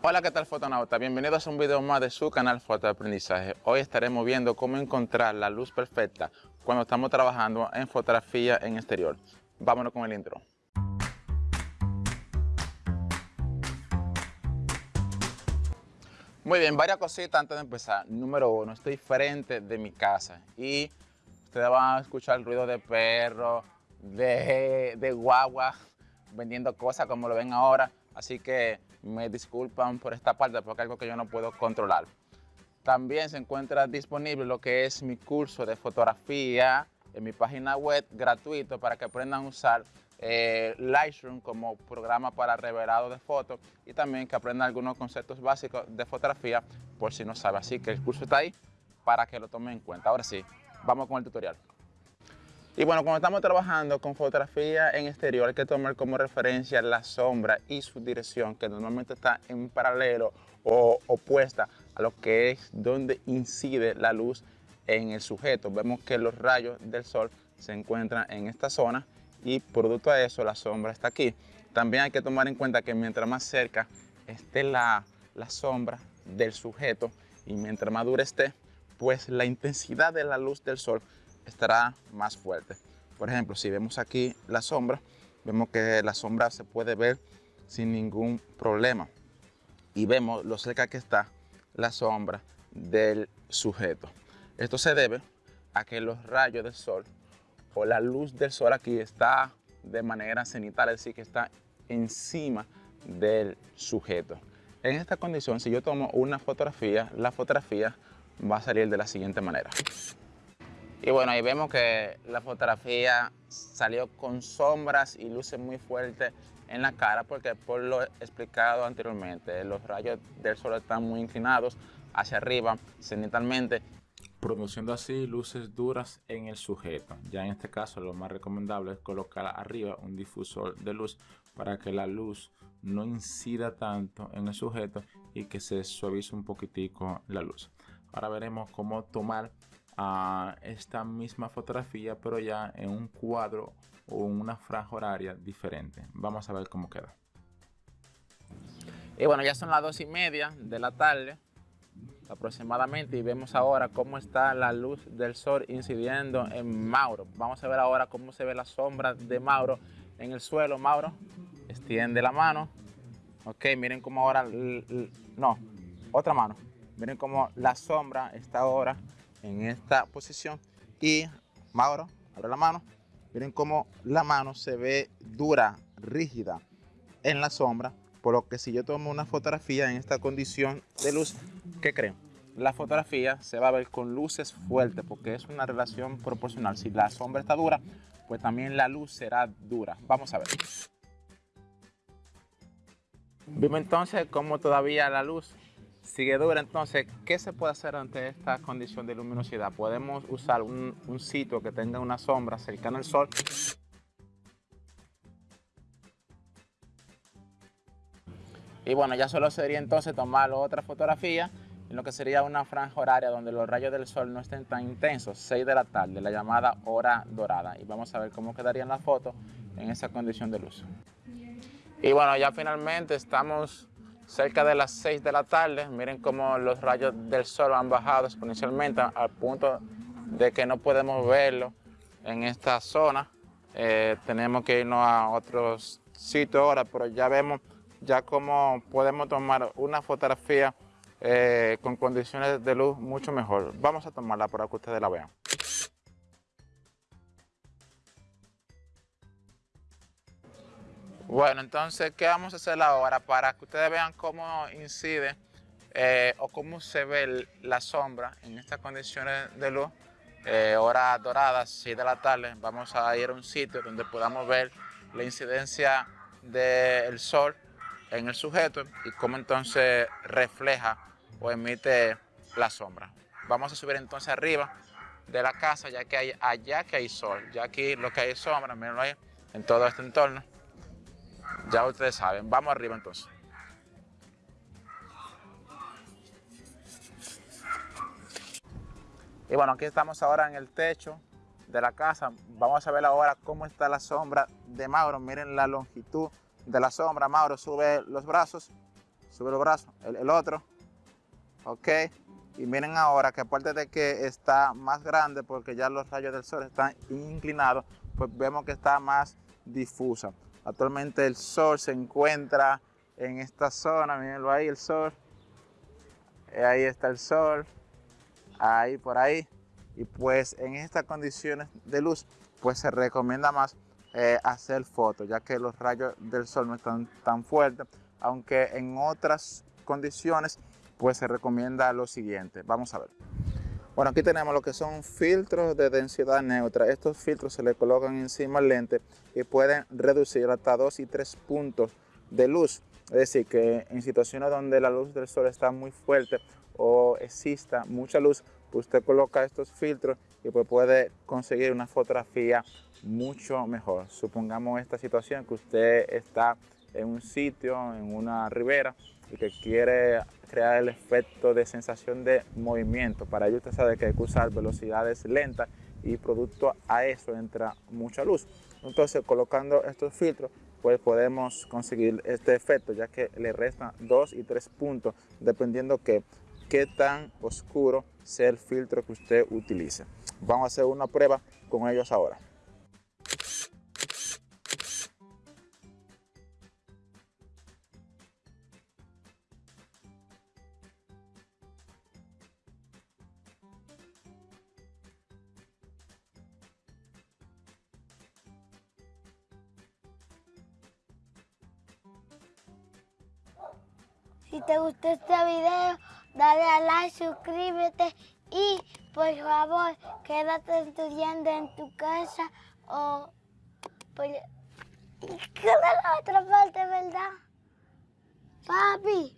Hola, ¿qué tal fotonauta? Bienvenidos a un video más de su canal Fotoaprendizaje. Hoy estaremos viendo cómo encontrar la luz perfecta cuando estamos trabajando en fotografía en exterior. Vámonos con el intro. Muy bien, varias cositas antes de empezar. Número uno, estoy frente de mi casa y ustedes van a escuchar el ruido de perros, de, de guagua, vendiendo cosas como lo ven ahora. Así que me disculpan por esta parte porque es algo que yo no puedo controlar. También se encuentra disponible lo que es mi curso de fotografía en mi página web gratuito para que aprendan a usar eh, Lightroom como programa para revelado de fotos y también que aprendan algunos conceptos básicos de fotografía por si no sabe. Así que el curso está ahí para que lo tomen en cuenta. Ahora sí, vamos con el tutorial. Y bueno, cuando estamos trabajando con fotografía en exterior hay que tomar como referencia la sombra y su dirección que normalmente está en paralelo o opuesta a lo que es donde incide la luz en el sujeto. Vemos que los rayos del sol se encuentran en esta zona y producto de eso la sombra está aquí. También hay que tomar en cuenta que mientras más cerca esté la, la sombra del sujeto y mientras más dura esté, pues la intensidad de la luz del sol estará más fuerte. Por ejemplo, si vemos aquí la sombra, vemos que la sombra se puede ver sin ningún problema. Y vemos lo cerca que está la sombra del sujeto. Esto se debe a que los rayos del sol o la luz del sol aquí está de manera cenital, es decir, que está encima del sujeto. En esta condición, si yo tomo una fotografía, la fotografía va a salir de la siguiente manera. Y bueno, ahí vemos que la fotografía salió con sombras y luces muy fuertes en la cara porque por lo explicado anteriormente, los rayos del sol están muy inclinados hacia arriba cenitalmente produciendo así luces duras en el sujeto. Ya en este caso lo más recomendable es colocar arriba un difusor de luz para que la luz no incida tanto en el sujeto y que se suavice un poquitico la luz. Ahora veremos cómo tomar a esta misma fotografía pero ya en un cuadro o una franja horaria diferente. Vamos a ver cómo queda. Y bueno, ya son las dos y media de la tarde aproximadamente y vemos ahora cómo está la luz del sol incidiendo en Mauro. Vamos a ver ahora cómo se ve la sombra de Mauro en el suelo. Mauro, extiende la mano. Ok, miren cómo ahora, no, otra mano. Miren cómo la sombra está ahora en esta posición y Mauro, abre la mano, miren cómo la mano se ve dura, rígida en la sombra, por lo que si yo tomo una fotografía en esta condición de luz, ¿qué creen? La fotografía se va a ver con luces fuertes porque es una relación proporcional. Si la sombra está dura, pues también la luz será dura. Vamos a ver. Vimos entonces cómo todavía la luz sigue dura. Entonces, ¿qué se puede hacer ante esta condición de luminosidad? Podemos usar un, sitio que tenga una sombra cercana al sol. Y bueno, ya solo sería entonces tomar otra fotografía en lo que sería una franja horaria donde los rayos del sol no estén tan intensos, 6 de la tarde, la llamada hora dorada. Y vamos a ver cómo quedarían las fotos en esa condición de luz. Y bueno, ya finalmente estamos cerca de las 6 de la tarde. Miren cómo los rayos del sol han bajado exponencialmente al punto de que no podemos verlo en esta zona. Eh, tenemos que irnos a otros sitios ahora, pero ya vemos ya cómo podemos tomar una fotografía eh, con condiciones de luz mucho mejor. Vamos a tomarla para que ustedes la vean. Bueno, entonces, ¿qué vamos a hacer ahora? Para que ustedes vean cómo incide eh, o cómo se ve la sombra en estas condiciones de luz, eh, horas doradas, 6 de la tarde, vamos a ir a un sitio donde podamos ver la incidencia del sol en el sujeto y cómo entonces refleja o emite la sombra. Vamos a subir entonces arriba de la casa ya que hay allá que hay sol, ya aquí lo que hay es sombra, mirenlo ahí, en todo este entorno. Ya ustedes saben, vamos arriba entonces. Y bueno, aquí estamos ahora en el techo de la casa. Vamos a ver ahora cómo está la sombra de Mauro. Miren la longitud de la sombra. Mauro sube los brazos. sube los brazos, el, otro, ok, y miren ahora que aparte de que está más grande porque ya los rayos del sol están inclinados, pues vemos que está más difusa. Actualmente el sol se encuentra en esta zona, mírenlo ahí el sol, eh, ahí está el sol, ahí por ahí, y pues en estas condiciones de luz, pues se recomienda más eh, hacer fotos, ya que los rayos del sol no están tan fuertes, aunque en otras condiciones pues se recomienda lo siguiente. Vamos a ver. Bueno, aquí tenemos lo que son filtros de densidad neutra. Estos filtros se le colocan encima al lente y pueden reducir hasta 2 y 3 puntos de luz. Es decir, que en situaciones donde la luz del sol está muy fuerte o exista mucha luz, pues usted coloca estos filtros y pues puede conseguir una fotografía mucho mejor. Supongamos esta situación que usted está en un sitio, en una ribera, y que quiere crear el efecto de sensación de movimiento. Para ello usted sabe que hay que usar velocidades lentas y producto a eso entra mucha luz. Entonces colocando estos filtros pues podemos conseguir este efecto ya que le restan 2 y 3 puntos dependiendo que qué tan oscuro sea el filtro que usted utilice. Vamos a hacer una prueba con ellos ahora. Si te gustó este video, dale a like, suscríbete y por favor quédate estudiando en tu casa o por... ¿Qué la otra parte, verdad? Papi.